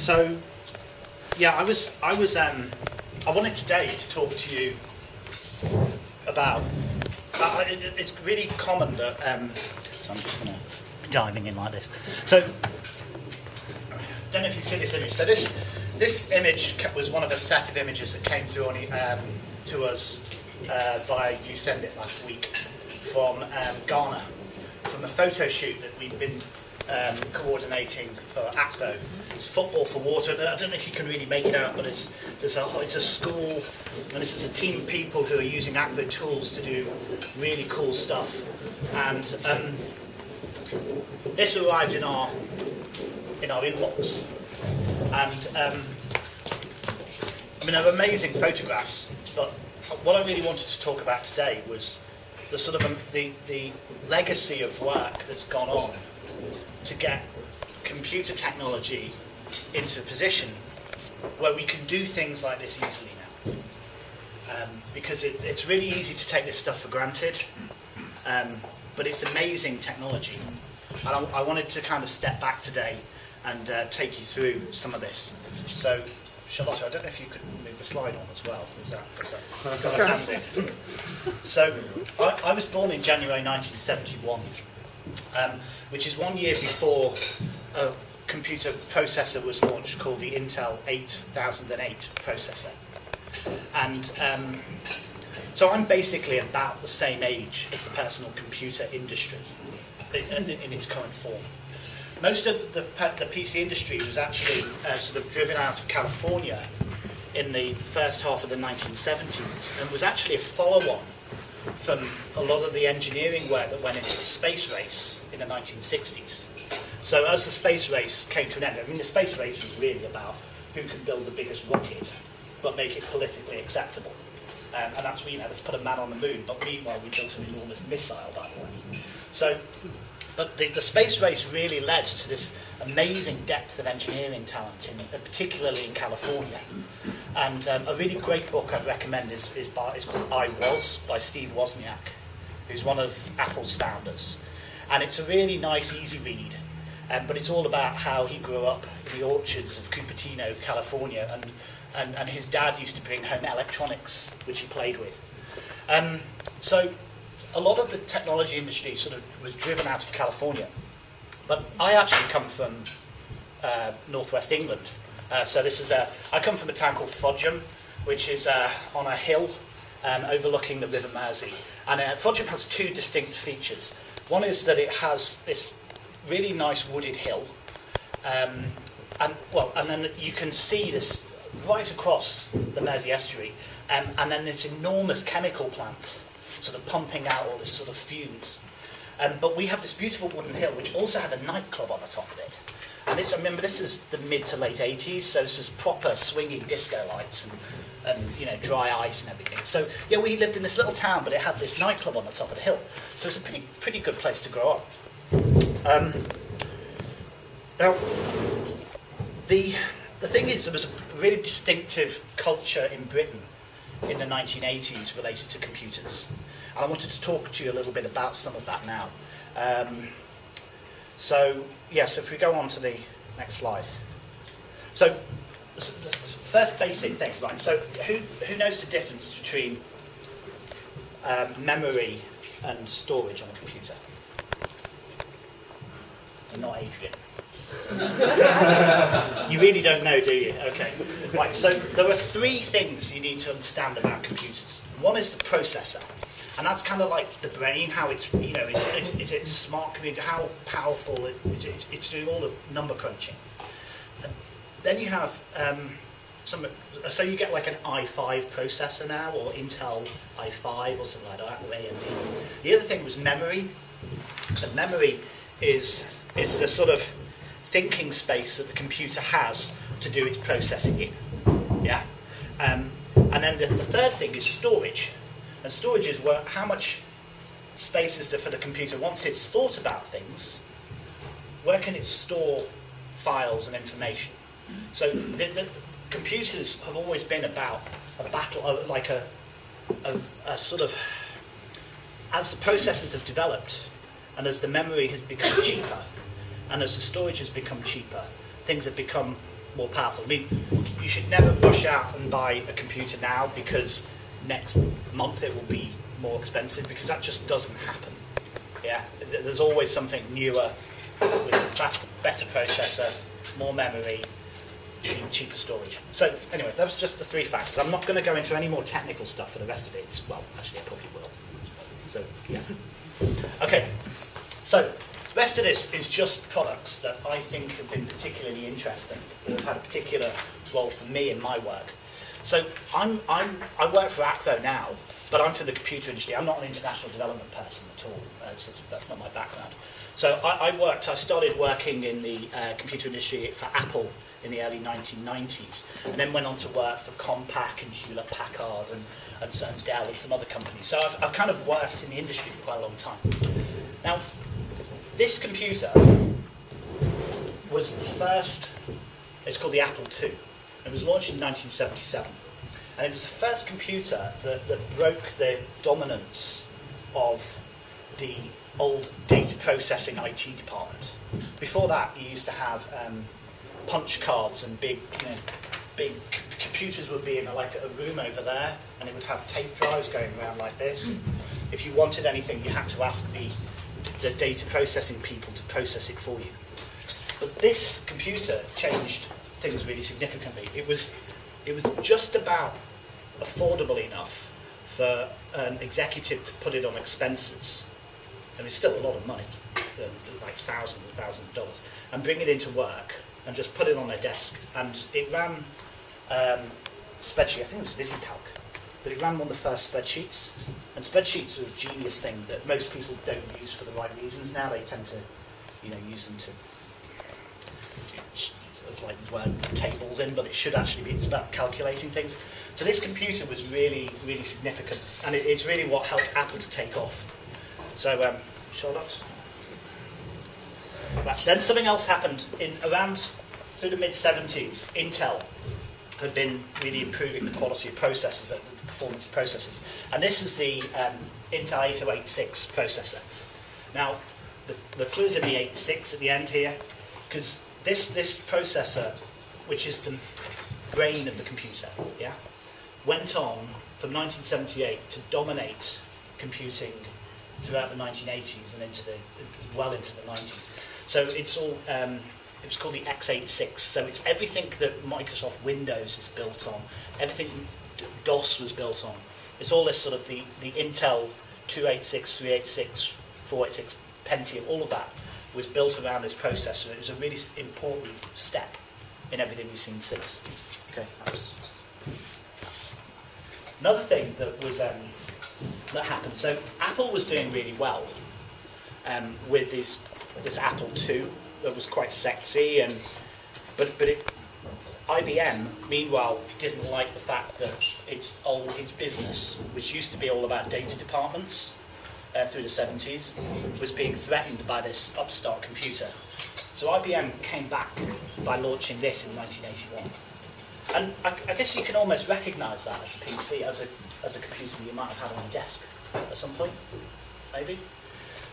So, yeah, I was, I was, um, I wanted today to talk to you about. Uh, it, it's really common that. Um, I'm just going to be diving in like this. So, I don't know if you see this image. So this this image was one of a set of images that came through on, um, to us uh, via YouSendIt last week from um, Ghana, from a photo shoot that we've been um, coordinating for Akvo. It's Football for Water. I don't know if you can really make it out, but it's, there's a, it's a school, and this is a team of people who are using Akvo tools to do really cool stuff. And um, this arrived in our in our inbox, and um, I mean, they're amazing photographs. But what I really wanted to talk about today was the sort of um, the the legacy of work that's gone on to get computer technology into a position where we can do things like this easily now. Um, because it, it's really easy to take this stuff for granted, um, but it's amazing technology. And I, I wanted to kind of step back today and uh, take you through some of this. So, Charlotte, I don't know if you could move the slide on as well. Is that, is that got a hand in? So, I, I was born in January 1971 um, which is one year before a computer processor was launched called the Intel 8008 processor. And um, so I'm basically about the same age as the personal computer industry in, in its current form. Most of the, the PC industry was actually uh, sort of driven out of California in the first half of the 1970s and was actually a follow-on from a lot of the engineering work that went into the space race the 1960s. So as the space race came to an end, I mean, the space race was really about who can build the biggest rocket, but make it politically acceptable. Um, and that's, you know, let's put a man on the moon, but meanwhile we built an enormous missile, by the way. So, but the, the space race really led to this amazing depth of engineering talent, in, particularly in California. And um, a really great book I'd recommend is, is, by, is called I Was by Steve Wozniak, who's one of Apple's founders. And it's a really nice, easy read, um, but it's all about how he grew up in the orchards of Cupertino, California, and, and, and his dad used to bring home electronics, which he played with. Um, so a lot of the technology industry sort of was driven out of California. But I actually come from uh, northwest England. Uh, so this is a, I come from a town called Frodsham, which is uh, on a hill um, overlooking the River Mersey. And uh, Frodsham has two distinct features. One is that it has this really nice wooded hill, um, and well, and then you can see this right across the Mersey estuary, um, and then this enormous chemical plant, sort of pumping out all this sort of fumes. Um, but we have this beautiful wooden hill, which also had a nightclub on the top of it. And this, remember, this is the mid to late 80s, so this is proper swinging disco lights and, and you know dry ice and everything. So yeah, we lived in this little town, but it had this nightclub on the top of the hill. So it's a pretty pretty good place to grow up. Um, now, the the thing is, there was a really distinctive culture in Britain in the 1980s related to computers. I wanted to talk to you a little bit about some of that now. Um, so, yes, if we go on to the next slide. So, first basic thing, right? So, who, who knows the difference between um, memory and storage on a computer? And not Adrian. you really don't know, do you? Okay. Right, so there are three things you need to understand about computers. One is the processor. And that's kind of like the brain, how it's, you know, it's, it's, it's, it's smart how powerful it, it's, it's doing all the number crunching. And then you have um, some, so you get like an i5 processor now, or Intel i5 or something like that, or AMD. The other thing was memory. So memory is, is the sort of thinking space that the computer has to do its processing in. Yeah? Um, and then the, the third thing is storage. And storage is where, how much space is there for the computer once it's thought about things, where can it store files and information? So the, the computers have always been about a battle, uh, like a, a, a sort of, as the processors have developed and as the memory has become cheaper and as the storage has become cheaper, things have become more powerful. I mean, you should never rush out and buy a computer now because next month it will be more expensive because that just doesn't happen. Yeah, there's always something newer with a faster, better processor, more memory, cheaper storage. So anyway, that was just the three factors. I'm not going to go into any more technical stuff for the rest of it. Well, actually, I probably will. So yeah. Okay. So the rest of this is just products that I think have been particularly interesting, that have had a particular role for me in my work. So I'm, I'm, I work for Akvo now, but I'm from the computer industry. I'm not an international development person at all. Uh, so that's not my background. So I, I worked, I started working in the uh, computer industry for Apple in the early 1990s, and then went on to work for Compaq and Hewlett Packard and, and, and Dell and some other companies. So I've, I've kind of worked in the industry for quite a long time. Now, this computer was the first, it's called the Apple II. It was launched in 1977. And it was the first computer that, that broke the dominance of the old data processing IT department. Before that, you used to have um, punch cards and big, you know, big computers would be in a, like a room over there, and it would have tape drives going around like this. If you wanted anything, you had to ask the, the data processing people to process it for you. But this computer changed things really significantly. It was, it was just about affordable enough for an executive to put it on expenses. And it's still a lot of money, uh, like thousands and thousands of dollars, and bring it into work and just put it on their desk. And it ran um, spreadsheet, I think it was VisiCalc, but it ran one of the first spreadsheets. And spreadsheets are a genius thing that most people don't use for the right reasons now. They tend to, you know, use them to like word tables in, but it should actually be, it's about calculating things. So this computer was really, really significant, and it, it's really what helped Apple to take off. So, um, Charlotte? Right, then something else happened in around through the mid-70s. Intel had been really improving the quality of processors, the performance of processors. And this is the um, Intel 8086 processor. Now, the, the clue's in the 86 at the end here, because this, this processor, which is the brain of the computer, yeah, went on from 1978 to dominate computing throughout the 1980s and into the well into the 90s. So it's all um, it was called the x86. So it's everything that Microsoft Windows is built on, everything DOS was built on. It's all this sort of the, the Intel 286, 386, 486 Pentium, all of that was built around this process. processor. It was a really important step in everything we've seen since. Okay, another thing that was um, that happened. So Apple was doing really well um, with this this Apple II that was quite sexy, and but but it, IBM meanwhile didn't like the fact that its old its business, which used to be all about data departments uh, through the 70s, was being threatened by this upstart computer. So IBM came back by launching this in 1981. And I, I guess you can almost recognise that as a PC, as a, as a computer you might have had on a desk at some point, maybe.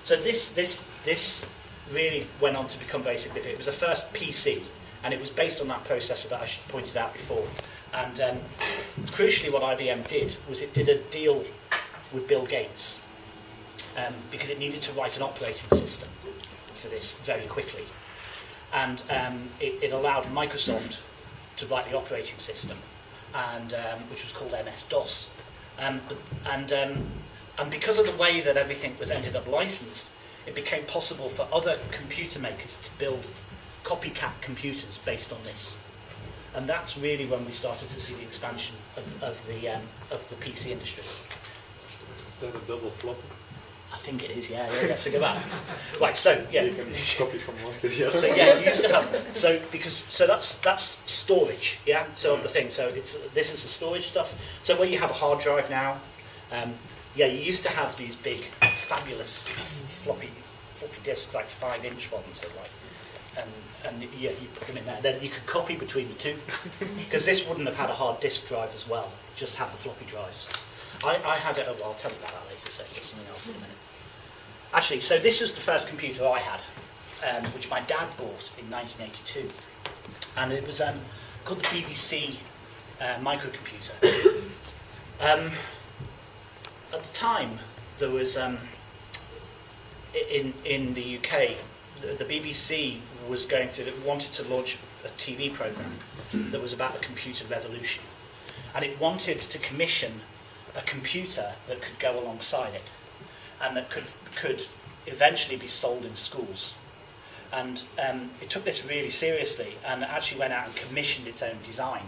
So this, this, this really went on to become very significant. It was the first PC, and it was based on that processor that I pointed out before. And um, crucially, what IBM did was it did a deal with Bill Gates um, because it needed to write an operating system for this very quickly. And um, it, it allowed Microsoft to write the operating system, and um, which was called MS-DOS. Um, and, um, and because of the way that everything was ended up licensed, it became possible for other computer makers to build copycat computers based on this. And that's really when we started to see the expansion of, of, the, um, of the PC industry. Is that a double flop? I think it is, yeah, yeah, that's a good one. Right, so, yeah. So you can copy from one to the other. So yeah, you used to have so because so that's that's storage, yeah. So of the thing, so it's this is the storage stuff. So where you have a hard drive now, um, yeah, you used to have these big, fabulous floppy floppy disks, like five inch ones, that like, and and yeah, you put them in there. Then you could copy between the two because this wouldn't have had a hard disk drive as well. Just had the floppy drives. I, I had it. Oh, well, I'll tell you about that later. So there's something else in a minute. Actually, so this was the first computer I had, um, which my dad bought in 1982. and it was um, called the BBC uh, microcomputer. um, at the time, there was um, in in the UK, the, the BBC was going through, it wanted to launch a TV program that was about the computer revolution, and it wanted to commission a computer that could go alongside it, and that could could eventually be sold in schools. And um, it took this really seriously and actually went out and commissioned its own design.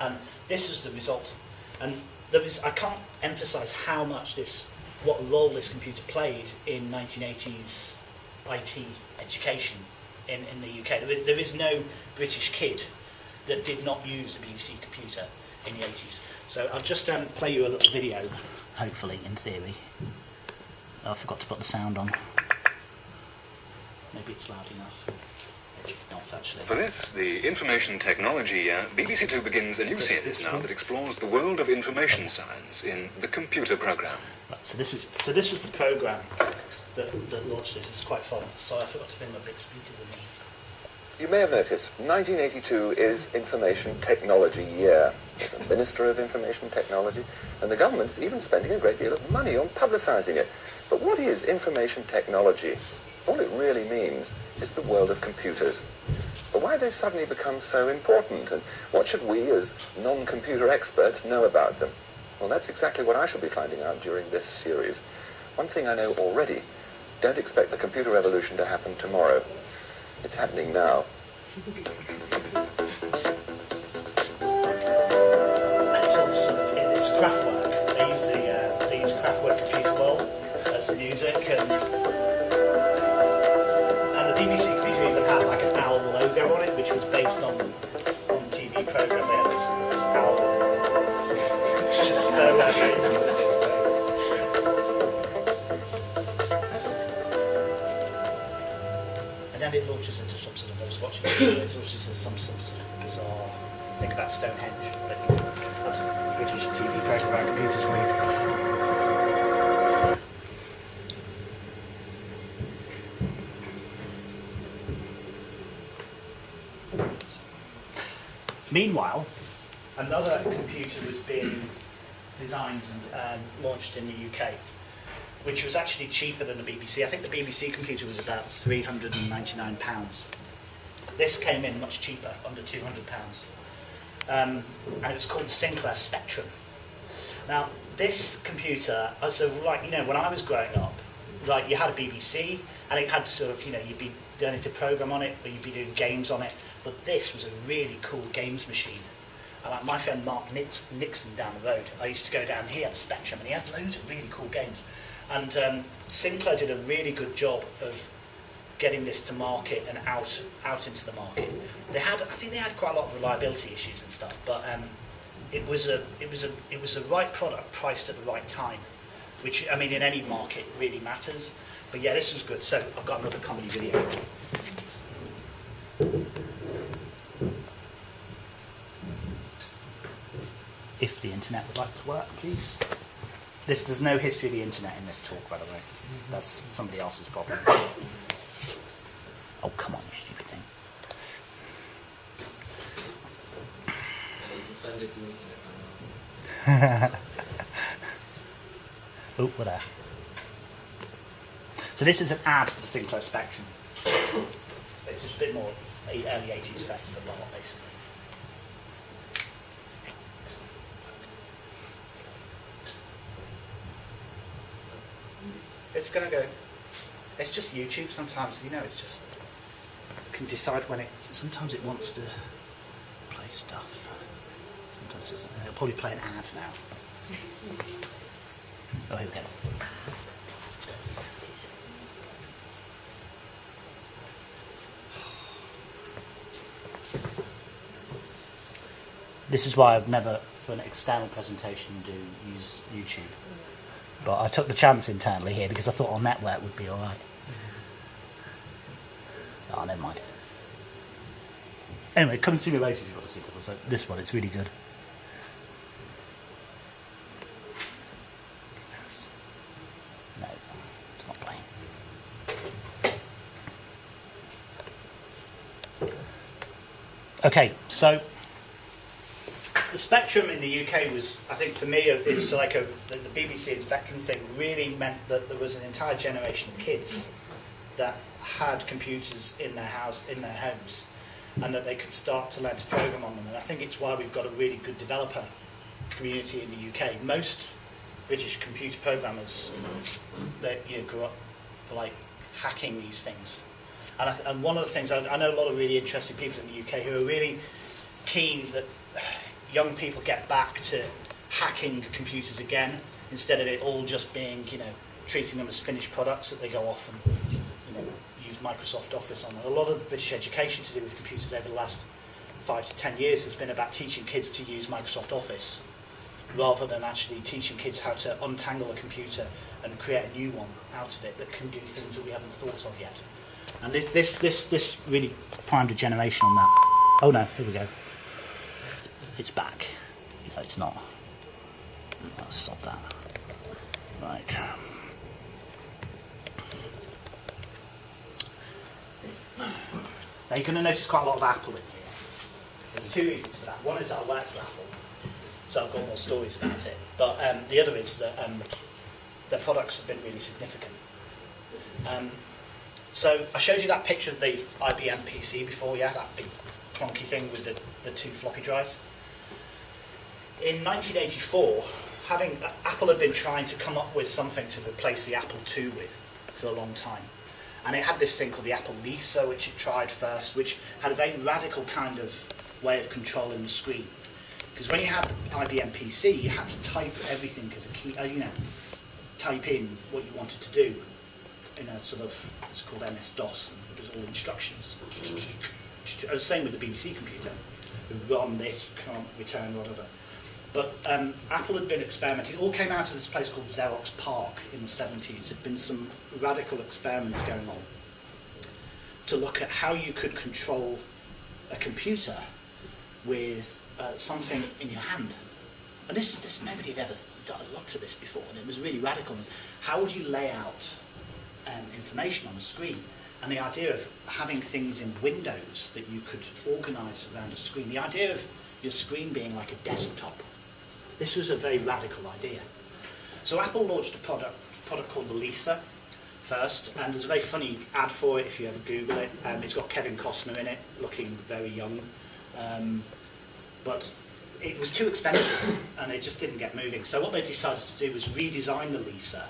And this is the result. And there is, I can't emphasize how much this, what role this computer played in 1980s IT education in, in the UK. There is, there is no British kid that did not use a BBC computer in the 80s. So I'll just um, play you a little video, hopefully, in theory. Oh, I forgot to put the sound on. Maybe it's loud enough. Maybe it's not actually. For this, the information technology year, BBC Two begins a new series now that explores the world of information science in the computer program. Right, so this is so this was the program that, that launched this. It's quite fun. So I forgot to bring my big speaker with me. You may have noticed 1982 is Information Technology Year. A Minister of Information Technology, and the government's even spending a great deal of money on publicising it. But what is information technology? All it really means is the world of computers. But why they suddenly become so important, and what should we, as non-computer experts, know about them? Well, that's exactly what I shall be finding out during this series. One thing I know already, don't expect the computer revolution to happen tomorrow. It's happening now. Kraftwerk computer bowl as the music, and and the BBC computer even had like an owl logo on it, which was based on on the TV program. They had this, this owl. It's just so 80s. And then it launches into some sort of, I was watching it, it launches into some sort of bizarre thing about Stonehenge. That's the British TV program about computers for you. Meanwhile, another computer was being designed and um, launched in the UK, which was actually cheaper than the BBC. I think the BBC computer was about £399. This came in much cheaper, under £200. Um, and it was called Sinclair Spectrum. Now, this computer, uh, so like, you know, when I was growing up, like you had a BBC and it had sort of, you know, you'd be learning to program on it or you'd be doing games on it. But this was a really cool games machine. Like my friend Mark Nix- Nixon down the road, I used to go down here at Spectrum and he had loads of really cool games. And um, Sinclair did a really good job of getting this to market and out out into the market. They had, I think they had quite a lot of reliability issues and stuff, but um, it was a it was a it was the right product priced at the right time, which I mean in any market really matters. But yeah, this was good. So I've got another comedy video. If the internet would like to work, please. This, there's no history of the internet in this talk, by the way. That's somebody else's problem. Oh, come on, you stupid thing. Oh, what there. So this is an ad for the Sinclair Spectrum. It's just a bit more early 80s festival basically. It's going to go. It's just YouTube sometimes, you know, it's just. It can decide when it. Sometimes it wants to play stuff. Sometimes it doesn't. It'll probably play an ad now. Oh, here we go. This is why I've never, for an external presentation, do use YouTube. But I took the chance internally here because I thought our network would be all right. Oh, ah, never mind. Anyway, come see me later if you want to see it. So this one, it's really good. No, it's not playing. Okay, so the Spectrum in the UK was, I think, for me, it was mm-hmm. like a the, the BBC and Spectrum thing really meant that there was an entire generation of kids that had computers in their house, in their homes, and that they could start to learn to program on them. And I think it's why we've got a really good developer community in the UK. Most British computer programmers, they you know, grew up like hacking these things. And, I, and one of the things, I, I know a lot of really interesting people in the UK who are really keen that young people get back to hacking computers again instead of it all just being, you know, treating them as finished products that they go off and, you know, use Microsoft Office on. A lot of British education to do with computers over the last five to ten years has been about teaching kids to use Microsoft Office rather than actually teaching kids how to untangle a computer and create a new one out of it that can do things that we haven't thought of yet. And this, this, this, this really primed a generation on that. Oh no, here we go. It's, back. No, it's not. I'll stop that. Right. Now you're going to notice quite a lot of Apple in here. There's two reasons for that. One is that I work for Apple, so I've got more stories about it. But um, the other is that um, products have been really significant. Um, so I showed you that picture of the IBM PC before, yeah, that big clunky thing with the, the two floppy drives. In 1984, having Apple had been trying to come up with something to replace the Apple II with for a long time. And it had this thing called the Apple Lisa, which it tried first, which had a very radical kind of way of controlling the screen. Because when you had IBM PC, you had to type everything as a key, uh, you know, type in what you wanted to do in a sort of, it's called MS-DOS, and it was all instructions. Uh, Same with the BBC computer. Run this, can't return, whatever. But um, Apple had been experimenting. It all came out of this place called Xerox PARC in the 70s. There'd been some radical experiments going on to look at how you could control a computer with uh, something in your hand. And this, this nobody had ever looked at this before, and it was really radical. How would you lay out um, information on a screen? And the idea of having things in windows that you could organise around a screen. The idea of your screen being like a desktop. This was a very radical idea. So Apple launched a product, product called the Lisa first, and there's a very funny ad for it if you ever Google it. Um, it's got Kevin Costner in it, looking very young. Um, but it was too expensive and it just didn't get moving. So what they decided to do was redesign the Lisa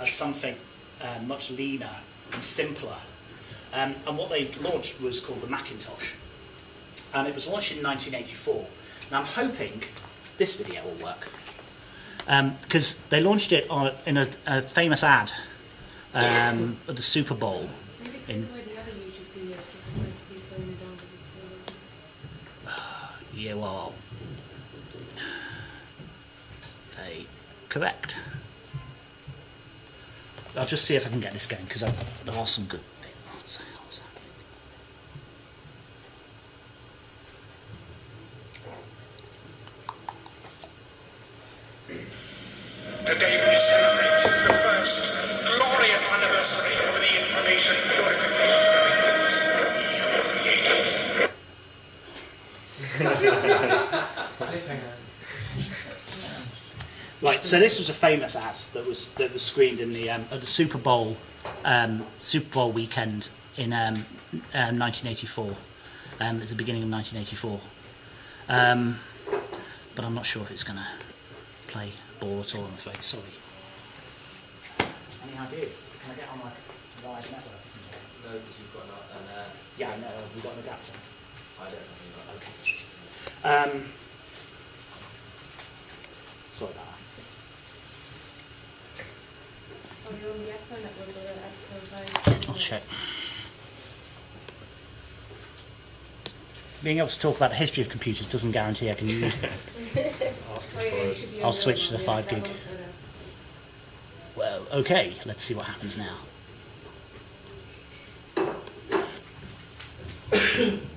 as something uh, much leaner and simpler. Um, and what they launched was called the Macintosh. And it was launched in 1984. And I'm hoping this video will work. Because they launched it on, in a, a famous ad um, at the Super Bowl. In- away the other YouTube videos just because he's slowing it down because it's still You are very correct. I'll just see if I can get this going because there are some good bits. What's that? What's that? Today we celebrate the first glorious anniversary of the information purification directives created. Right, so this was a famous ad that was that was screened in the um, at the Super Bowl um, Super Bowl weekend in um, um, 1984. Um, at the beginning of 1984. Um, but I'm not sure if it's going to play ball at all. I'm afraid. Sorry. Any ideas? Can I get on like live network? No, because you've got an, an uh, Yeah, I know. We've got an adapter. I don't know. Okay. Um, sorry about that. Oh, you're on the Apple network or the Apple I'll check. Being able to talk about the history of computers doesn't guarantee I can use them. I'll switch to the 5 gig. Well, okay, let's see what happens now.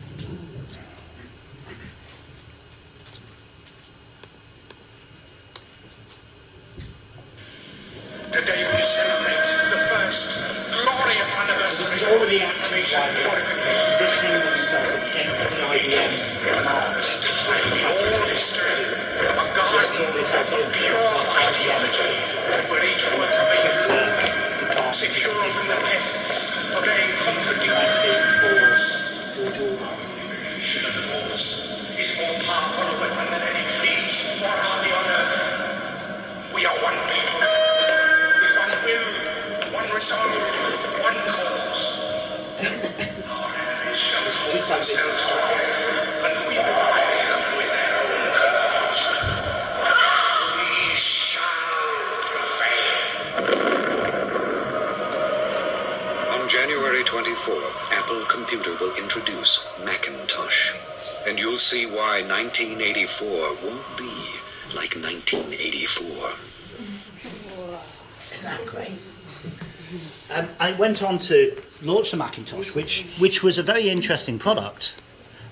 went on to launch the Macintosh, which which was a very interesting product.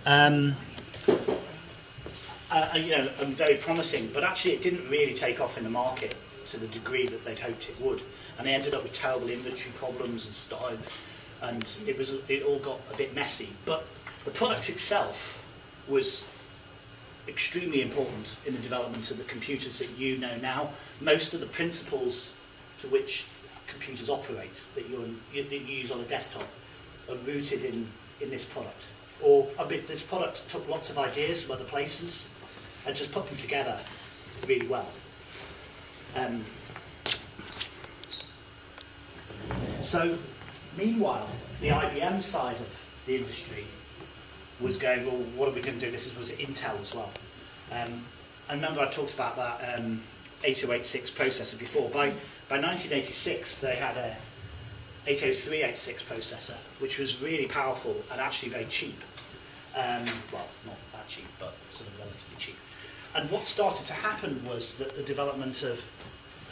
Um, uh, you know, and very promising, but actually it didn't really take off in the market to the degree that they'd hoped it would, and they ended up with terrible inventory problems and stuff, and it was it all got a bit messy. But the product itself was extremely important in the development of the computers that you know now. Most of the principles to which computers operate that, you're, you, that you use on a desktop are rooted in, in this product. Or a bit, this product took lots of ideas from other places and just put them together really well. Um, so, meanwhile, the IBM side of the industry was going, well, what are we going to do? This was Intel as well. Um, I remember I talked about that um, 8086 processor before. By, by 1986, they had a 80386 processor, which was really powerful and actually very cheap. Um, well, not that cheap, but sort of relatively cheap. And what started to happen was that the development of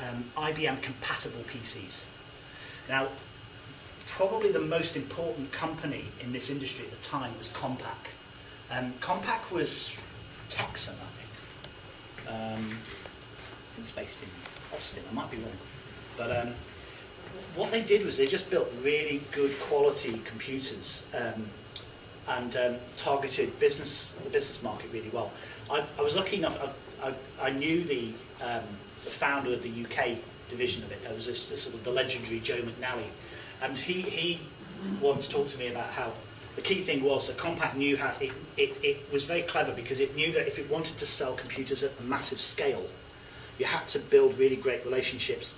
um, IBM compatible PCs. Now, probably the most important company in this industry at the time was Compaq. Um, Compaq was Texan, I think. Um, I think it's based in Austin, I might be wrong. But um, what they did was they just built really good quality computers um, and um, targeted business the business market really well. I, I was lucky enough, I, I, I knew the, um, the founder of the UK division of it. There was this, this sort of the legendary Joe McNally. And he, he once talked to me about how the key thing was that Compaq knew how it, it, it was very clever because it knew that if it wanted to sell computers at a massive scale, you had to build really great relationships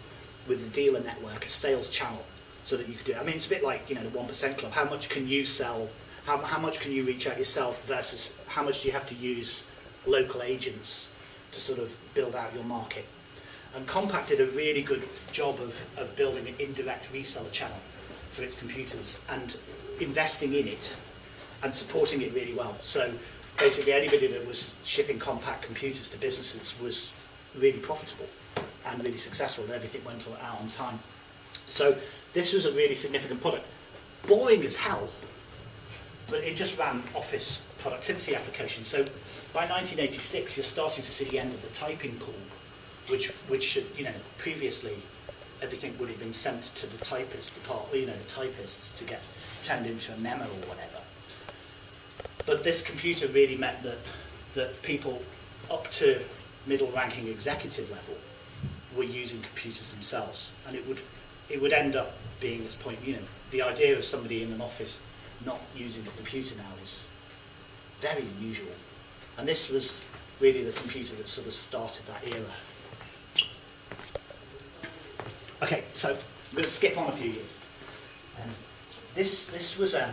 with the dealer network, a sales channel, so that you could do it. I mean, it's a bit like you know the one percent club. How much can you sell? How, how much can you reach out yourself versus how much do you have to use local agents to sort of build out your market? And Compaq did a really good job of, of building an indirect reseller channel for its computers and investing in it and supporting it really well. So basically anybody that was shipping Compaq computers to businesses was really profitable and really successful and everything went out on time. So this was a really significant product. Boring as hell, but it just ran office productivity applications. So by 1986, you're starting to see the end of the typing pool, which, which should, you know, previously everything would have been sent to the typist department, you know, the typists to get turned into a memo or whatever. But this computer really meant that, that people up to middle ranking executive level were using computers themselves. And it would, it would end up being this point, you know, the idea of somebody in an office not using a computer now is very unusual. And this was really the computer that sort of started that era. Okay, so I'm going to skip on a few years. Um, this, this was, um,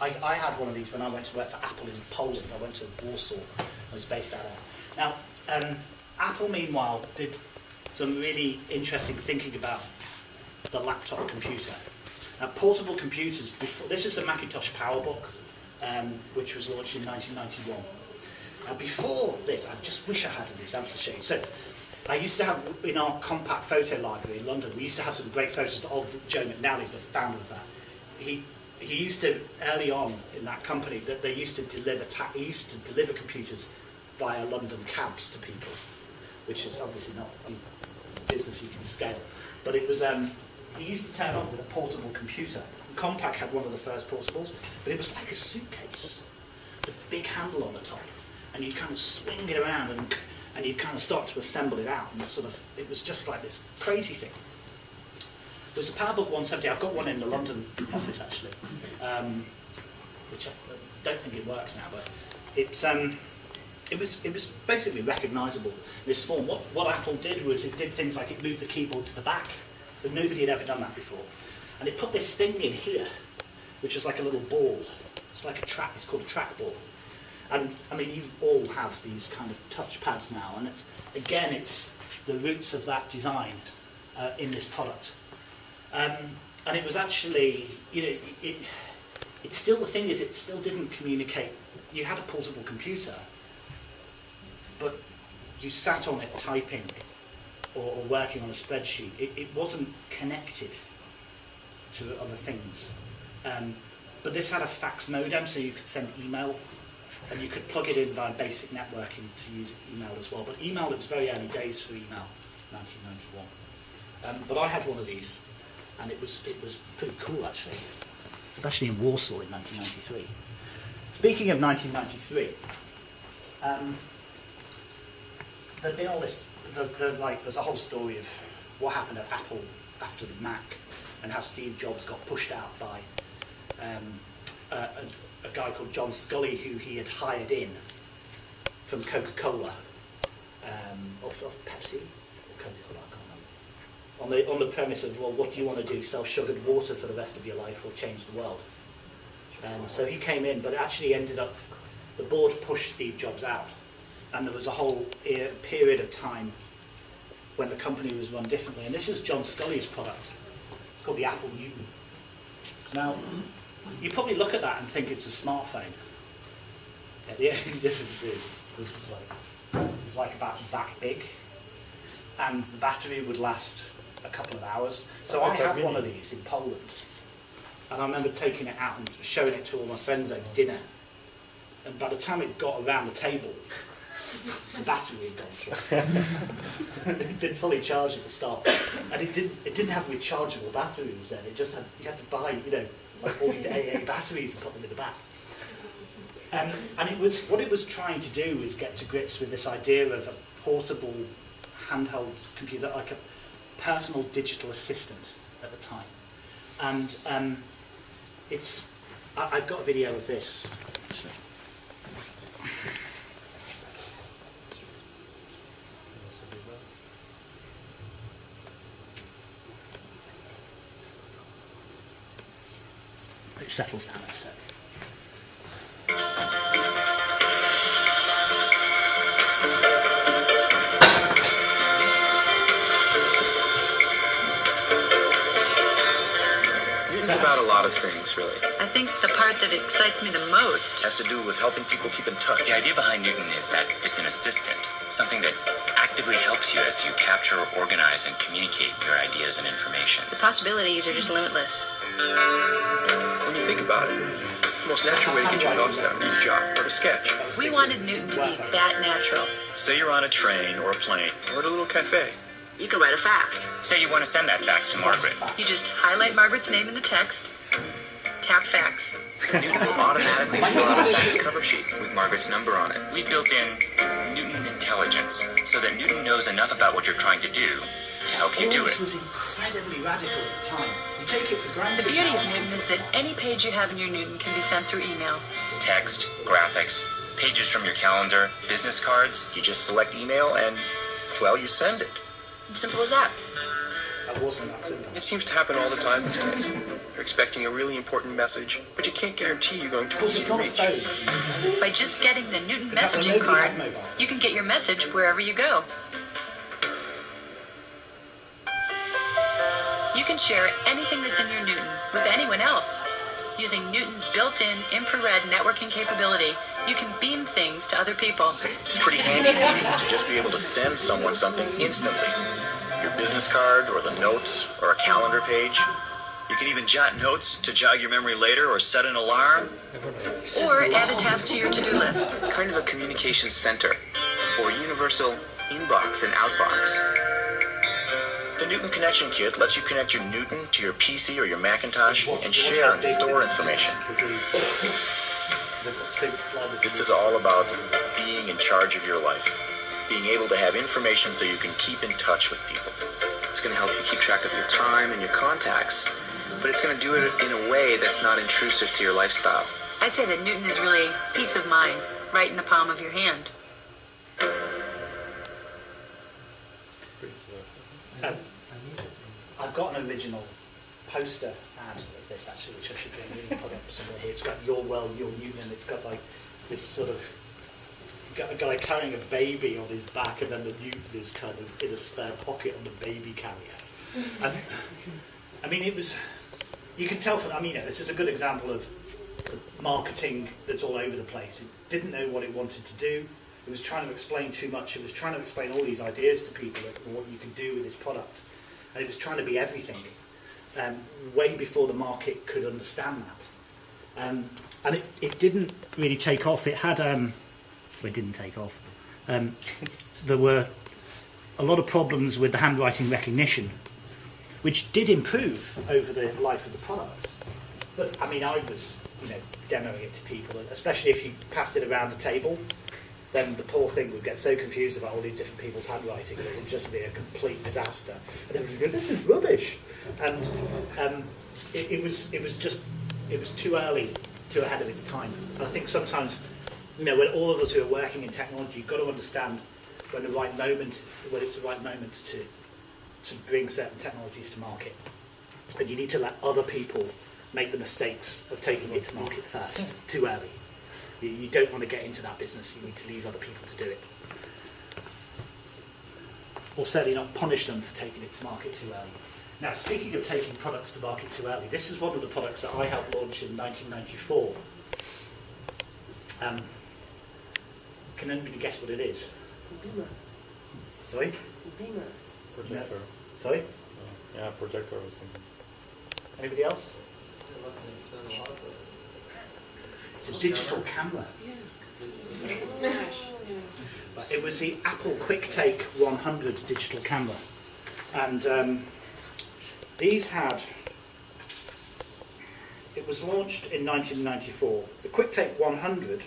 I, I had one of these when I went to work for Apple in Poland. I went to Warsaw. I was based out there. Now, um, Apple, meanwhile, did some really interesting thinking about the laptop computer. Now, portable computers, before, this is the Macintosh PowerBook, um, which was launched in 1991. Now, before this, I just wish I had an example to show you. So, I used to have, in our Compaq photo library in London, we used to have some great photos of Joe McNally, the founder of that. He, he used to, early on in that company, that they used to deliver, he used to deliver computers via London cabs to people, which is obviously not business you can scale. But it was, um, you used to turn on with a portable computer. Compaq had one of the first portables, but it was like a suitcase with a big handle on the top. And you'd kind of swing it around and, and you'd kind of start to assemble it out. And sort of, it was just like this crazy thing. There was a PowerBook 170. I've got one in the London office actually, um, which I don't think it works now, but it's um, it was it was basically recognisable. This form. What what Apple did was it did things like it moved the keyboard to the back, but nobody had ever done that before, and it put this thing in here, which is like a little ball. It's like a track. It's called a trackball. And I mean, you all have these kind of touch pads now, and it's again, it's the roots of that design uh, in this product. Um, and it was actually, you know, it, it still, the thing is, it still didn't communicate. You had a portable computer, but you sat on it typing or, or working on a spreadsheet. It, it wasn't connected to other things. Um, but this had a fax modem, so you could send email, and you could plug it in via basic networking to use email as well. But email, it was very early days for email, 1991. Um, but I had one of these, and it was it was pretty cool actually, especially in Warsaw in 1993. Speaking of 1993, um, there'd been all this, the, the, like, there's a whole story of what happened at Apple after the Mac, and how Steve Jobs got pushed out by um, a, a, guy called John Sculley, who he had hired in from Coca-Cola, um, or, or Pepsi, or Coca-Cola, on the on the premise of well, what do you want to do? Sell sugared water for the rest of your life, or change the world? Um, so he came in, but actually ended up the board pushed Steve Jobs out, and there was a whole period of time when the company was run differently. And this is John Sculley's product, it's called the Apple Newton. Now, you probably look at that and think it's a smartphone. Yeah, the only difference is this was like it was like about that big, and the battery would last a couple of hours. So I had one of these in Poland, and I remember taking it out and showing it to all my friends over dinner. And by the time it got around the table, the battery had gone through. It'd been fully charged at the start, and it didn't. It didn't have rechargeable batteries then. It just had you had to buy, you know, like all these AA batteries and put them in the back. Um, and it was what it was trying to do was get to grips with this idea of a portable handheld computer, like a personal digital assistant at the time. And um, it's I, I've got a video of this. It settles down in a sec. Newton's about a lot of things, really. I think the part that excites me the most has to do with helping people keep in touch. The idea behind Newton is that it's an assistant, something that actively helps you as you capture, organize, and communicate your ideas and information. the possibilities are just limitless. When you think about it, the most natural way to get your thoughts down is to jot or to sketch. We wanted Newton to be that natural. Say you're on a train or a plane or at a little cafe. You can write a fax. Say you want to send that fax to Margaret. You just highlight Margaret's name in the text, tap fax. Newton will automatically fill out a fax cover sheet. with Margaret's number on it. We've built in Newton intelligence so that Newton knows enough about what you're trying to do to help you All do this it. was incredibly radical at the time. You take it for granted. The beauty of Newton is that any page you have in your Newton can be sent through email. Text, graphics, pages from your calendar, business cards. You just select email and, well, you send it. Simple as that. It seems to happen all the time these days. You're expecting a really important message, but you can't guarantee you're going to be Because easy it's to reach. phone. By just getting the Newton messaging card, you can get your message wherever you go. You can share anything that's in your Newton with anyone else. Using Newton's built-in infrared networking capability, you can beam things to other people. It's pretty handy in meetings to just be able to send someone something instantly. Your business card, or the notes, or a calendar page. You can even jot notes to jog your memory later or set an alarm. Or add a task to your to-do list. Kind of a communication center, or universal inbox and outbox. The Newton Connection Kit lets you connect your Newton to your PC or your Macintosh and share and store information. This is all about being in charge of your life, being able to have information so you can keep in touch with people. It's going to help you keep track of your time and your contacts, but it's going to do it in a way that's not intrusive to your lifestyle. I'd say that Newton is really peace of mind, right in the palm of your hand. Um, I've got an original poster ad of this actually, which I should go and really put up somewhere here. It's got your world, your Newton, it's got like this sort of got a guy carrying a baby on his back, and then the Newton is kind of in a spare pocket on the baby carrier. And, I mean, it was. You can tell from. I mean, this is a good example of the marketing that's all over the place. It didn't know what it wanted to do. It was trying to explain too much. It was trying to explain all these ideas to people of what you can do with this product. And it was trying to be everything, um, way before the market could understand that. Um, and it, it didn't really take off. It had, um, well, it didn't take off. Um, there were a lot of problems with the handwriting recognition, which did improve over the life of the product. But I mean, I was, you know, demoing it to people, especially if you passed it around the table then the poor thing would get so confused about all these different people's handwriting that it would just be a complete disaster. And they would go, "This is rubbish," and um, it, it was it was just it was too early, too ahead of its time. And I think sometimes, you know, when all of us who are working in technology, you've got to understand when the right moment, when it's the right moment to to bring certain technologies to market, and you need to let other people make the mistakes of taking it to market first, too early. You, you don't want to get into that business. You need to leave other people to do it. Or certainly not punish them for taking it to market too early. Now, speaking of taking products to market too early, this is one of the products that I helped launch in 1994. Um, can anybody guess what it is? Beamer. Sorry? Beamer. Projector. Sorry? Yeah, projector I was thinking. Anybody else? It's a digital camera. But It was the Apple QuickTake 100 digital camera. And um, these had, it was launched in 1994. The QuickTake 100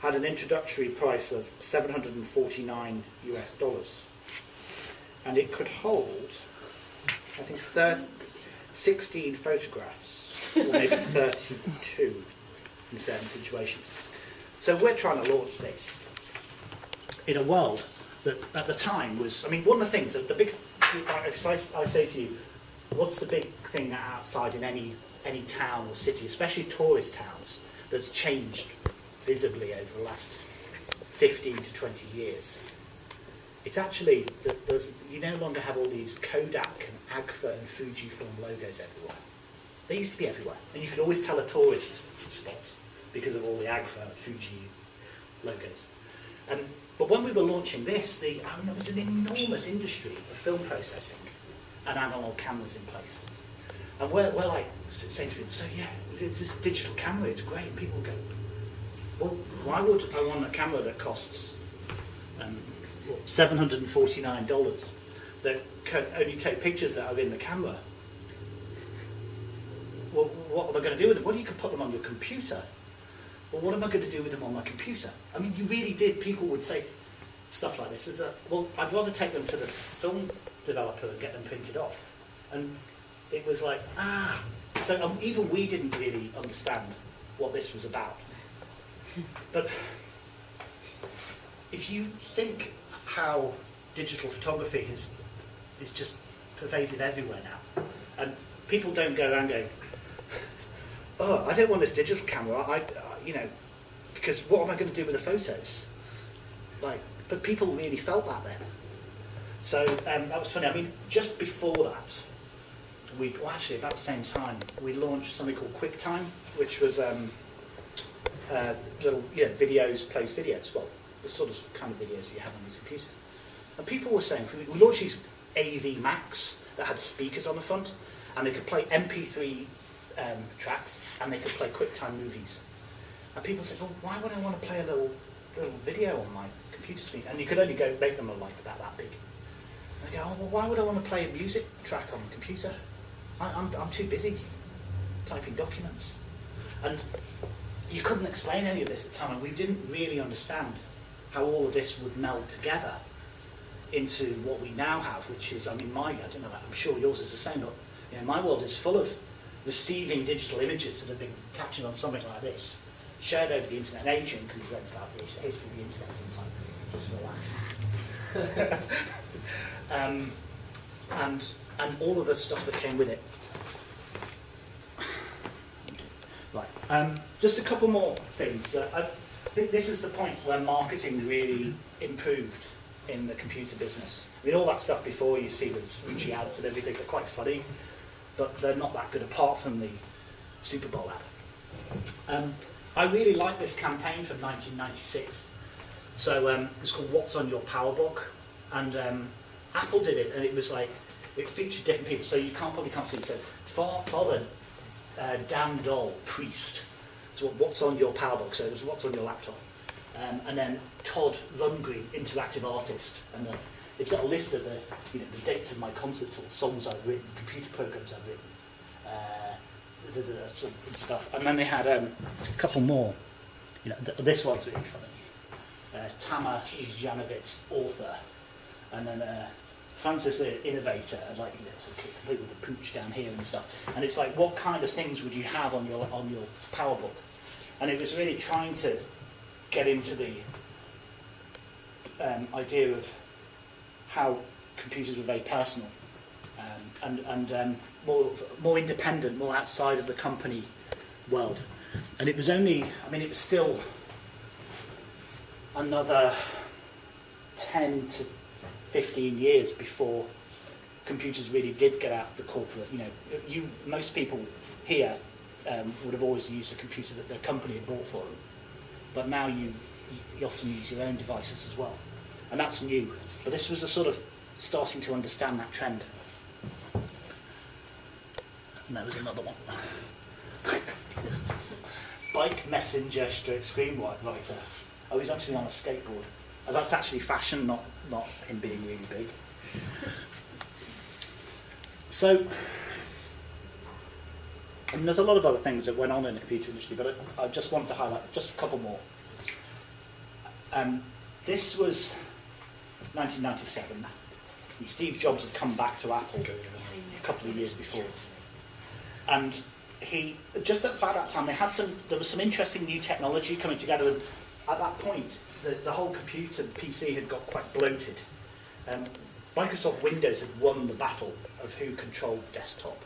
had an introductory price of 749 US dollars. And it could hold, I think, thir- 16 photographs, or maybe 32 in certain situations. So we're trying to launch this in a world that at the time was, I mean, one of the things that the big, if I, I say to you, what's the big thing outside in any any town or city, especially tourist towns, that's changed visibly over the last 15 to 20 years? It's actually that there's, you no longer have all these Kodak and Agfa and Fujifilm logos everywhere. They used to be everywhere, and you could always tell a tourist spot because of all the Agfa Fuji logos. Um, but when we were launching this, the, I mean, it was an enormous industry of film processing and analog cameras in place. And we're, we're like saying to people, so yeah, this digital camera, it's great. People go, well, why would I want a camera that costs um, $749 that can only take pictures that are in the camera? Well, what am I going to do with them? Well, you could put them on your computer. Well, what am I going to do with them on my computer? I mean, you really did. People would say stuff like this. Is that well? I'd rather take them to the film developer and get them printed off. And it was like ah. So um, even we didn't really understand what this was about. But if you think how digital photography is is just pervasive everywhere now, and people don't go around going, oh, I don't want this digital camera. I, you know, because what am I going to do with the photos? Like, but people really felt that then. So um, that was funny. I mean, just before that, we well, actually about the same time we launched something called QuickTime, which was um, uh, little videos, plays videos. Well, the sort of kind of videos you have on these computers. And people were saying we launched these AV Macs that had speakers on the front, and they could play MP3 um, tracks, and they could play QuickTime movies. And people said, well, why would I want to play a little little video on my computer screen? And you could only go make them a like about that big. And they go, oh, well, why would I want to play a music track on the computer? I, I'm, I'm too busy typing documents. And you couldn't explain any of this at the time, and we didn't really understand how all of this would meld together into what we now have, which is, I mean, my, I don't know, I'm sure yours is the same, but you know, my world is full of receiving digital images that have been captured on something like this, shared over the internet. And Adrian can present about the history of the internet sometime, just laugh. um, and, and all of the stuff that came with it. Right. Um, just a couple more things. Uh, I think this is the point where marketing really improved in the computer business. I mean, all that stuff before you see with smoochy ads and everything, they're quite funny, but they're not that good apart from the Super Bowl ad. Um, I really like this campaign from 1996. So um, it's called What's on Your PowerBook, and um, Apple did it, and it was like it featured different people. So you can't probably can't see. It. So Father uh, Doll, priest. So what's on your PowerBook? So it was what's on your laptop. Um, and then Todd Rundgren, interactive artist, and the, it's got a list of the, you know, the dates of my concert tours, songs I've written, computer programs I've written, uh, da, da, da, some and stuff. And then they had um, a couple more. You know, th- this one's really funny. Uh, Tamar Janovitz, author, and then uh, Francis, the innovator, like you know, complete with the pooch down here and stuff. And it's like, what kind of things would you have on your on your PowerBook? And it was really trying to get into the um, idea of how computers were very personal um, and, and um, more, more independent, more outside of the company world. And it was only, I mean, it was still another 10 to 15 years before computers really did get out the corporate, you know, you, most people here um, would have always used a computer that their company had bought for them. But now you, you often use your own devices as well. And that's new. But this was a sort of starting to understand that trend. And there was another one. Bike messenger stroke screenwriter. Oh, he's actually on a skateboard. And that's actually fashion, not, not him being really big. So, I mean, there's a lot of other things that went on in the computer industry, but I, I just wanted to highlight just a couple more. Um, this was 1997. And Steve Jobs had come back to Apple a couple of years before. And he, just at about that time, they had some, there was some interesting new technology coming together. And at that point, the, the whole computer the PC had got quite bloated. Um, Microsoft Windows had won the battle of who controlled desktop.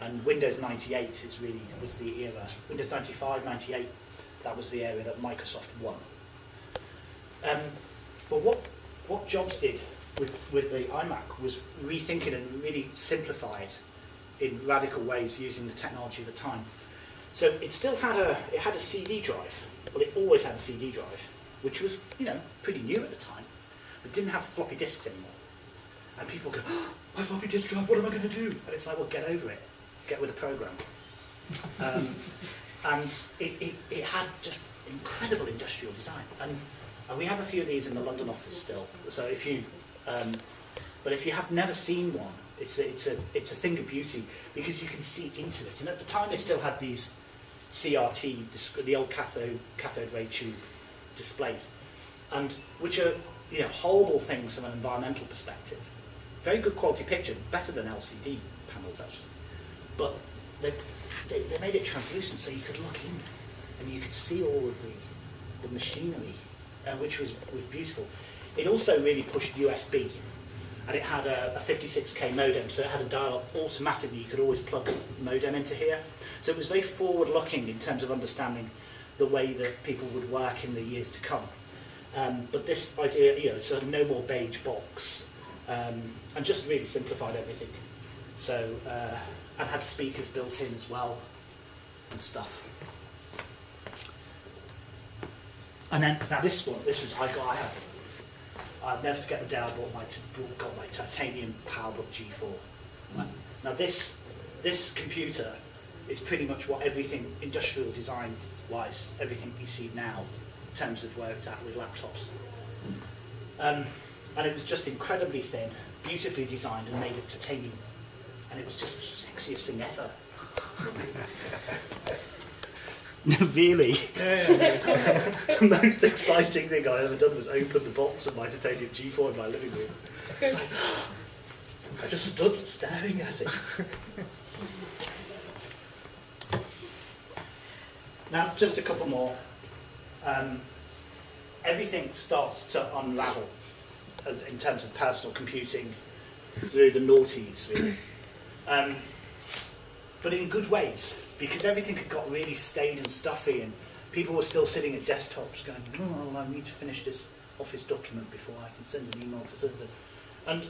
And Windows 98 is really was the era. Windows 95, 98, that was the area that Microsoft won. Um, but what what Jobs did with, with the iMac was rethink it and really simplify it in radical ways using the technology of the time. So it still had a it had a CD drive. Well, it always had a CD drive, which was you know pretty new at the time, but didn't have floppy disks anymore. And people go, oh, my floppy disk drive, what am I going to do? And it's like, well, get over it. Get with the program. Um, and it, it, it had just incredible industrial design. And, and we have a few of these in the London office still. So if you, um, but if you have never seen one, it's a, it's a it's a thing of beauty because you can see into it. And at the time, they still had these CRT, the old cathode cathode ray tube displays, and which are you know horrible things from an environmental perspective. Very good quality picture, better than LCD panels actually, but they, they, they made it translucent so you could look in and you could see all of the, the machinery, uh, which was, was beautiful. It also really pushed USB, and it had a, a 56k modem, so it had a dial up automatically. You could always plug modem into here. So it was very forward-looking in terms of understanding the way that people would work in the years to come. Um, but this idea, you know, so no more beige box, um, and just really simplified everything. So, uh, and had speakers built in as well, and stuff. And then, now this one, this is, I got, I have. I'll never forget the day I bought my, got my titanium PowerBook G4. Right. Now this, this computer is pretty much what everything industrial design wise, everything you see now in terms of where it's at with laptops. Um, and it was just incredibly thin, beautifully designed and made of titanium. And it was just the sexiest thing ever. No, really. the most exciting thing I ever done was open the box of my titanium G4 in my living room. It's like, I just stood staring at it. Now, just a couple more. Um, everything starts to unravel as, in terms of personal computing through the noughties, really. Um, but in good ways, because everything had got really staid and stuffy, and people were still sitting at desktops going, oh, I need to finish this office document before I can send an email to so and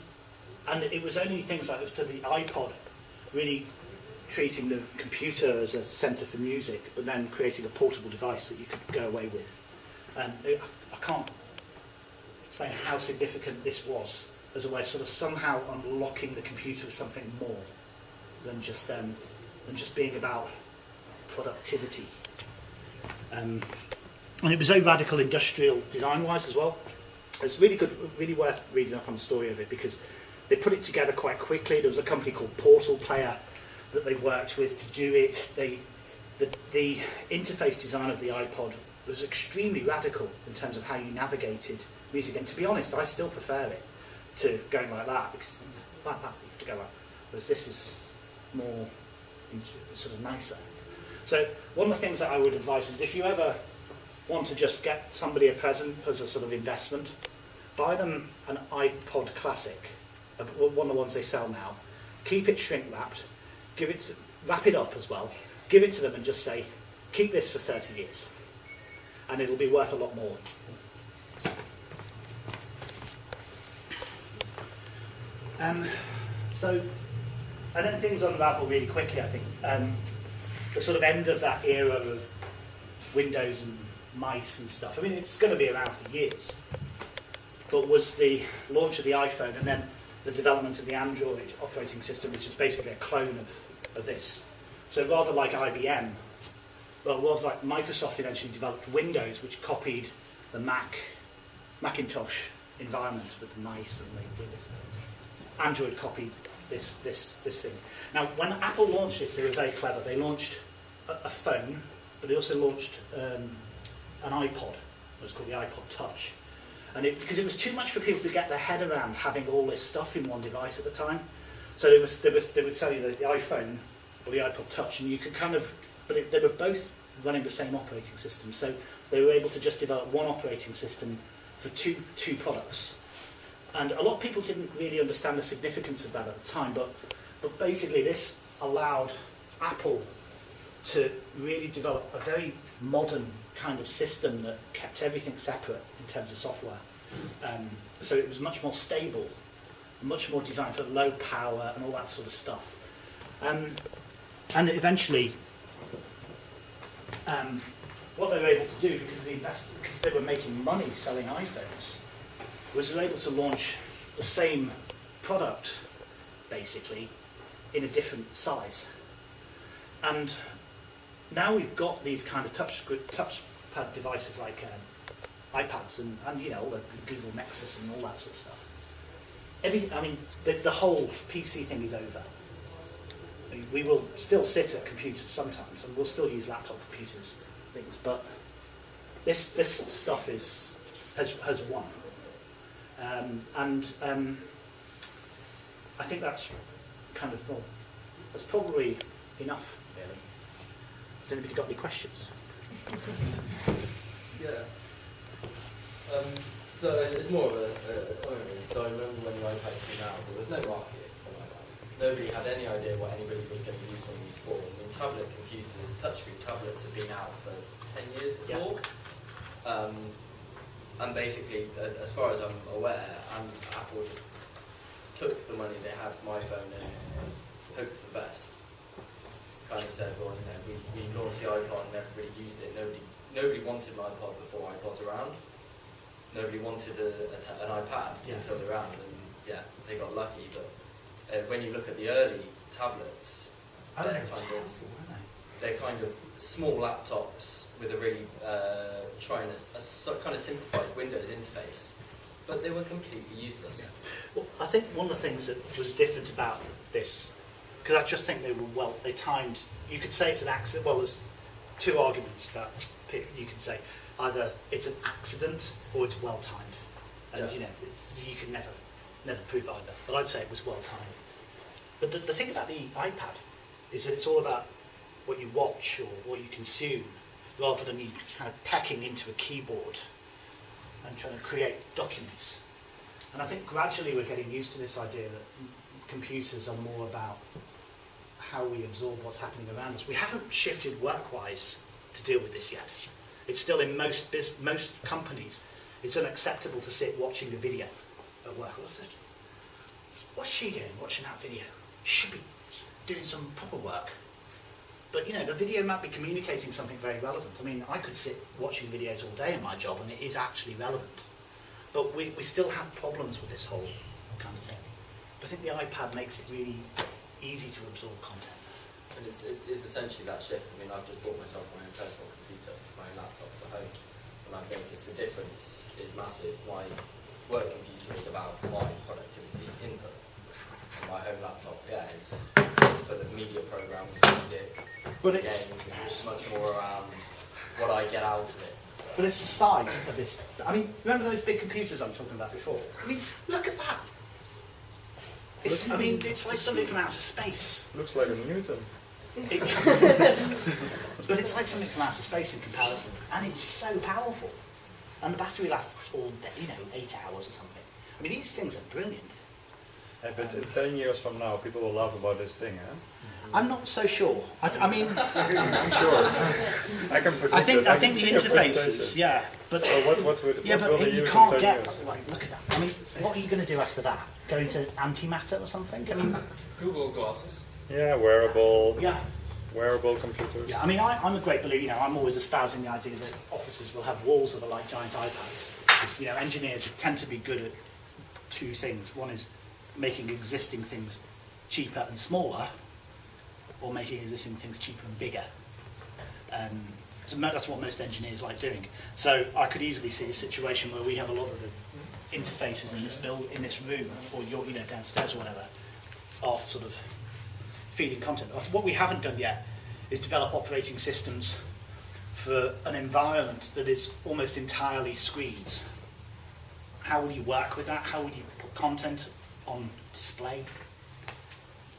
and it was only things like to the iPod really treating the computer as a centre for music, but then creating a portable device that you could go away with. And it, I can't explain how significant this was as a way of sort of somehow unlocking the computer as something more than just um, than just being about productivity. Um, and it was very radical industrial design-wise as well. It's really good, really worth reading up on the story of it because they put it together quite quickly. There was a company called PortalPlayer that they worked with to do it. They, the, the interface design of the iPod was extremely radical in terms of how you navigated music. And to be honest, I still prefer it to going like that because like that you have to go like. Whereas this is more sort of nicer. So one of the things that I would advise is if you ever want to just get somebody a present as a sort of investment, buy them an iPod Classic, uh, one of the ones they sell now. Keep it shrink wrapped, give it, wrap it up as well, give it to them and just say, keep this for 30 years, and it'll be worth a lot more. Um, so, and then things unravel really quickly, I think. Um, the sort of end of that era of Windows and mice and stuff. I mean, it's going to be around for years. But was the launch of the iPhone and then the development of the Android operating system, which is basically a clone of, of this. So rather like IBM, well, rather like Microsoft eventually developed Windows, which copied the Mac, Macintosh environment with the mice and the Android copied this, this, this thing. Now, when Apple launched this, they were very clever. They launched a, a phone, but they also launched um, an iPod. It was called the iPod Touch. And it, because it was too much for people to get their head around having all this stuff in one device at the time. So they, was, they, was, they would sell you the, the iPhone or the iPod Touch, and you could kind of, but it, they were both running the same operating system. So they were able to just develop one operating system for two, two products. And a lot of people didn't really understand the significance of that at the time, but, but basically this allowed Apple to really develop a very modern kind of system that kept everything separate in terms of software. Um, so it was much more stable, much more designed for low power and all that sort of stuff. Um, and eventually, um, what they were able to do, because of the investment, because they were making money selling iPhones, was they were able to launch the same product, basically, in a different size. And now we've got these kind of touch touchpad devices like um, iPads and, and you know all the Google Nexus and all that sort of stuff. Everything, I mean, the, the whole PC thing is over. I mean, we will still sit at computers sometimes, and we'll still use laptop computers, things, but this this stuff is has has won, um, and um, I think that's kind of well, that's probably enough, really. Has anybody got any questions? Yeah. Um, so it's more of a, a. So I remember when the iPad came out, there was no market for iPad. Nobody had any idea what anybody was going to use one of these for. I mean, tablet computers, touchscreen tablets have been out for 10 years before. Um, and basically, uh, as far as I'm aware, and Apple just took the money they had from iPhone and hoped for the best. Kind of said, well, you know, we, we launched the iPod and everybody used it. Nobody nobody wanted an iPod before iPods around. Nobody wanted a, a t- an iPad Yeah. until they're around, and yeah, they got lucky. But uh, when you look at the early tablets, they're kind of they? they're kind of small laptops with a really uh, trying a, a kind of simplified Windows interface. but they were completely useless. Well, I think one of the things that was different about this, because I just think they were well, they timed. You could say it's an accident. Well, there's two arguments about. You can say either it's an accident or it's well timed, and Yeah. you know you can never, never prove either. But I'd say it was well timed. But the, the thing about the iPad is that it's all about what you watch or what you consume, rather than you kind of pecking into a keyboard and trying to create documents. And I think gradually we're getting used to this idea that computers are more about how we absorb what's happening around us. We haven't shifted work-wise to deal with this yet. It's still in most most companies, it's unacceptable to sit watching a video at work. What's it? What's she doing watching that video? She should be doing some proper work. But you know, the video might be communicating something very relevant. I mean, I could sit watching videos all day in my job and it is actually relevant. But we, we still have problems with this whole kind of thing. I think the iPad makes it really easy to absorb content. And it's, it, it's essentially that shift. I mean, I've just bought myself my own personal computer, my own laptop for home, and I've noticed the difference is massive. My work computer is about my productivity input. And my home laptop, yeah, is, is for the media programs, music, But it's- games. It's much more around what I get out of it. But it's the size of this. I mean, remember those big computers I was talking about before? I mean, look at that. It's, I mean, it's like something from outer space. Looks like a Newton. It- but it's like something from outer space in comparison, and it's so powerful. And the battery lasts all day, you know, eight hours or something. I mean, these things are brilliant. Hey, but in 10 years from now, people will laugh about this thing, huh? I'm not so sure. I, I mean, I'm sure. I can predict I think it. I can think the interfaces, yeah. But So what, what, would, yeah, what but will they you use can't get. Like, look at that. I mean, what are you going to do after that? Go into antimatter or something? I mean, Google glasses. Yeah, wearable, yeah. wearable computers. Yeah, I mean, I, I'm a great believer. You know, I'm always espousing the idea that offices will have walls that are like giant iPads. Because you know, engineers tend to be good at two things. One is making existing things cheaper and smaller, or making existing things cheaper and bigger. Um, so that's what most engineers like doing. So I could easily see a situation where we have a lot of the interfaces in this build, in this room, or your, you know, downstairs or whatever, are sort of feeding content. What we haven't done yet is develop operating systems for an environment that is almost entirely screens. How will you work with that? How will you put content on display?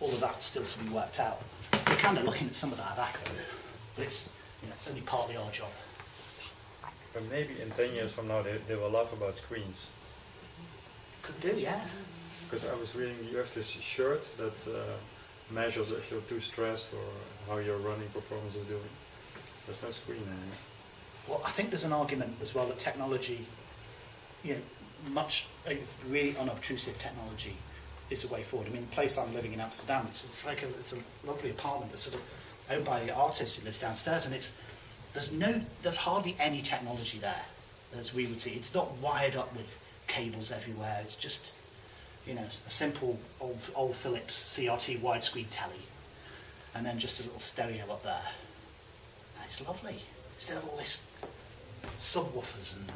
All of that's still to be worked out. We're kind of looking at some of that back though, but it's, you know, it's only partly our job. But maybe in 10 years from now, they, they will laugh about screens. Could do, yeah. Because I was reading, you have this shirt that uh, measures if you're too stressed or how your running performance is doing. There's no screen anymore. Well, I think there's an argument as well that technology, you know, much uh, really unobtrusive technology is the way forward. I mean, the place I'm living in Amsterdam, it's, it's like a, it's a lovely apartment that's sort of owned by an artist who lives downstairs, and it's there's no there's hardly any technology there as we would see. It's not wired up with cables everywhere. It's just you know a simple old old Philips CRT widescreen telly, and then just a little stereo up there. And it's lovely instead of all this subwoofers and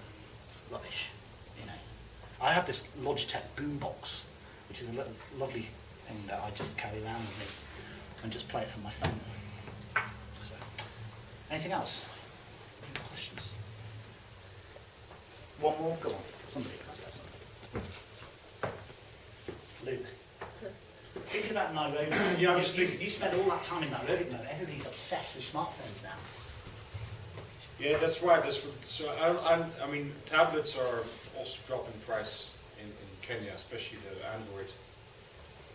rubbish. You know, I have this Logitech boombox, which is a little lovely thing that I just carry around with me and just play it from my phone. So, anything else? Any questions? One more. Go on. Somebody else have something. Luke. Thinking about Nairobi. Yeah, I'm you, just you, thinking- you spend all that time in Nairobi, man. Everybody's obsessed with smartphones now. Yeah, that's right. That's what, so I, I'm, I mean, tablets are also dropping price in, in Kenya, especially the Android.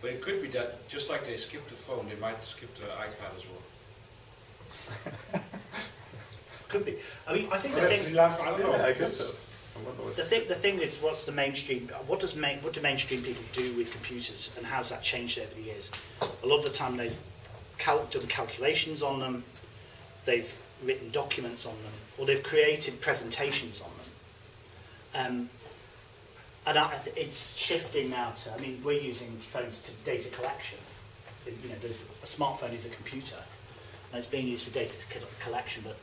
But it could be that just like they skipped the phone, they might skip the iPad as well. Could be. I mean, I think the Well, thing. that's laugh- I don't know. Yeah, I guess so. The thing, the thing is, what's the mainstream? What does main, what do mainstream people do with computers, and how's that changed over the years? A lot of the time, they've cal- done calculations on them, they've written documents on them, or they've created presentations on them. Um, and I, it's shifting now to. I mean, we're using phones to data collection. You know, the, a smartphone is a computer, and it's being used for data collection. But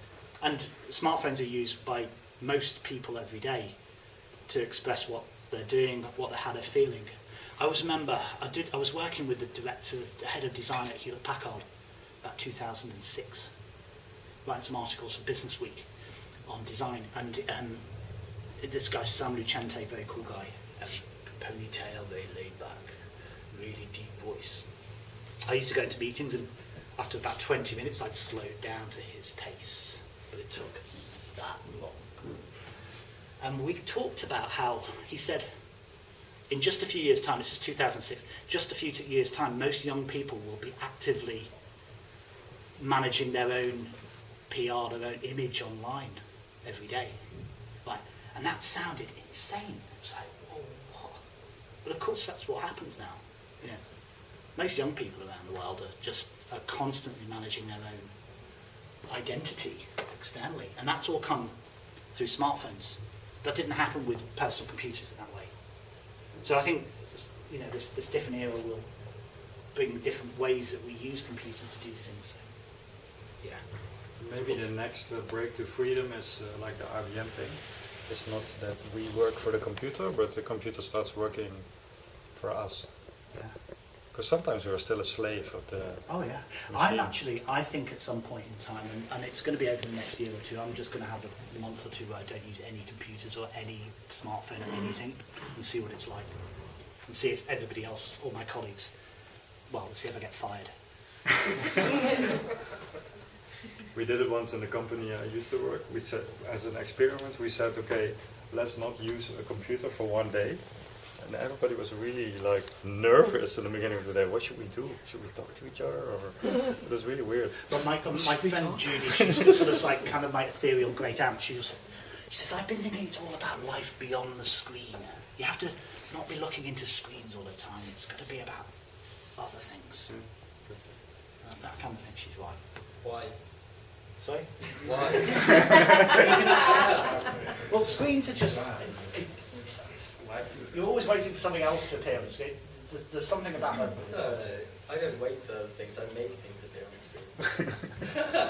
and smartphones are used by most people every day to express what they're doing, what they how they're feeling. I always remember I did I was working with the director, the head of design at Hewlett Packard, about 2006, writing some articles for Business Week on design, and um, this guy Sam Lucente, very cool guy, um, ponytail, very laid back, really deep voice. I used to go into meetings and after about 20 minutes I'd slow down to his pace, but it took. And we talked about how, he said, in just a few years' time, this is 2006, just a few years' time, most young people will be actively managing their own PR, their own image online every day. Right? And that sounded insane. It was like, whoa, what? But of course, that's what happens now. You know, most young people around the world are just are constantly managing their own identity externally, and that's all come through smartphones. That didn't happen with personal computers in that way. So I think you know this, this different era will bring different ways that we use computers to do things. So, yeah. Maybe the next uh, break to freedom is uh, like the IBM thing. It's not that we work for the computer, but the computer starts working for us. Yeah. Because sometimes we're still a slave of the. Oh yeah. machine. I'm actually, I think at some point in time, and, and it's going to be over the next year or two, I'm just going to have a month or two where I don't use any computers or any smartphone or anything and see what it's like. And see if everybody else, all my colleagues, well, we'll see if I get fired. We did it once in the company I used to work. We said, as an experiment, we said, okay, let's not use a computer for one day. And everybody was really like nervous in the beginning of the day. What should we do? Should we talk to each other? Or it was really weird. But my, my friend Judy, she's sort of like kind of my ethereal great aunt. She was, she says, I've been thinking it's all about life beyond the screen. You have to not be looking into screens all the time. It's got to be about other things. And I kind of think she's right. Why? Sorry? Why? well, screens are just. It's- You're always waiting for something else to appear on the screen. There's, there's something about that. No, no, I don't wait for things, I make things appear on the screen.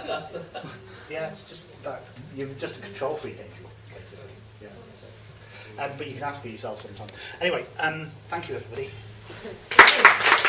That's the... Yeah, it's just about. You're just a control freak, ain't you? Basically. Yeah. Um, but you can ask it yourself sometimes. Anyway, um, thank you, everybody.